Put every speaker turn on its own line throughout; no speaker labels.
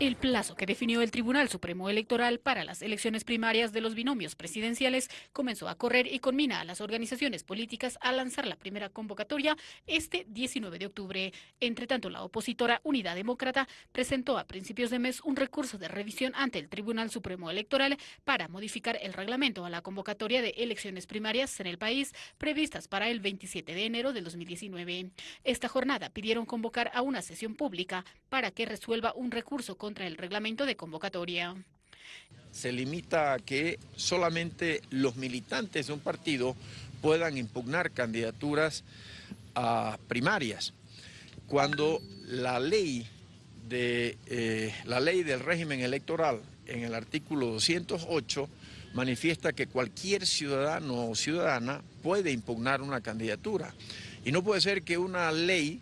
El plazo que definió el Tribunal Supremo Electoral para las elecciones primarias de los binomios presidenciales comenzó a correr y conmina a las organizaciones políticas a lanzar la primera convocatoria este 19 de octubre. Entre tanto, la opositora Unidad Demócrata presentó a principios de mes un recurso de revisión ante el Tribunal Supremo Electoral para modificar el reglamento a la convocatoria de elecciones primarias en el país previstas para el 27 de enero del 2019. Esta jornada pidieron convocar a una sesión pública para que resuelva un recurso con contra el reglamento de convocatoria.
Se limita a que solamente los militantes de un partido puedan impugnar candidaturas a primarias, cuando la ley, de, eh, la ley del régimen electoral en el artículo 208 manifiesta que cualquier ciudadano o ciudadana puede impugnar una candidatura. Y no puede ser que una ley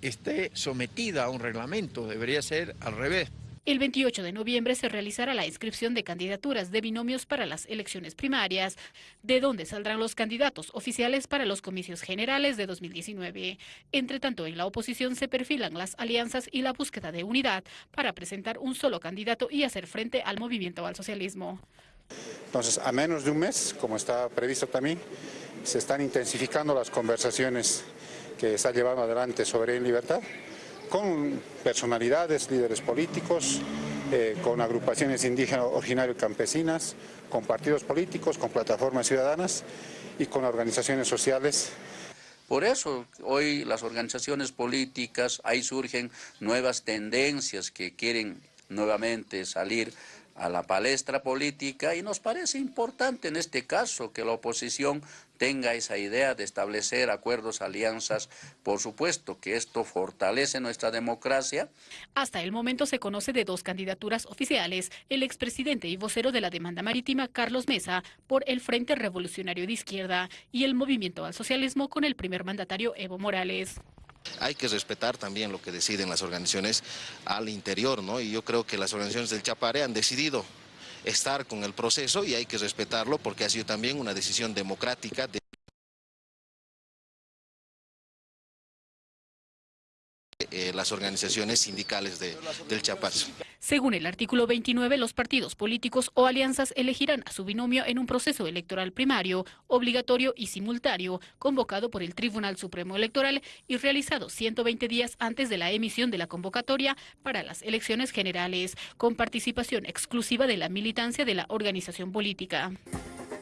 esté sometida a un reglamento, debería ser al revés.
El 28 de noviembre se realizará la inscripción de candidaturas de binomios para las elecciones primarias, de donde saldrán los candidatos oficiales para los comicios generales de 2019. Entre tanto, en la oposición se perfilan las alianzas y la búsqueda de unidad para presentar un solo candidato y hacer frente al movimiento al socialismo.
Entonces, a menos de un mes, como está previsto también, se están intensificando las conversaciones que está llevando adelante sobre Libertad con personalidades, líderes políticos, eh, con agrupaciones indígenas originarias campesinas, con partidos políticos, con plataformas ciudadanas y con organizaciones sociales.
Por eso hoy las organizaciones políticas, ahí surgen nuevas tendencias que quieren nuevamente salir a la palestra política y nos parece importante en este caso que la oposición tenga esa idea de establecer acuerdos, alianzas, por supuesto que esto fortalece nuestra democracia.
Hasta el momento se conoce de dos candidaturas oficiales, el expresidente y vocero de la demanda marítima Carlos Mesa por el Frente Revolucionario de Izquierda y el Movimiento al Socialismo con el primer mandatario Evo Morales.
Hay que respetar también lo que deciden las organizaciones al interior, ¿no? Y yo creo que las organizaciones del Chapare han decidido estar con el proceso y hay que respetarlo porque ha sido también una decisión democrática. De eh, las organizaciones sindicales del Chiapas.
Según el artículo 29, los partidos políticos o alianzas elegirán a su binomio en un proceso electoral primario, obligatorio y simultáneo, convocado por el Tribunal Supremo Electoral y realizado 120 días antes de la emisión de la convocatoria para las elecciones generales, con participación exclusiva de la militancia de la organización política.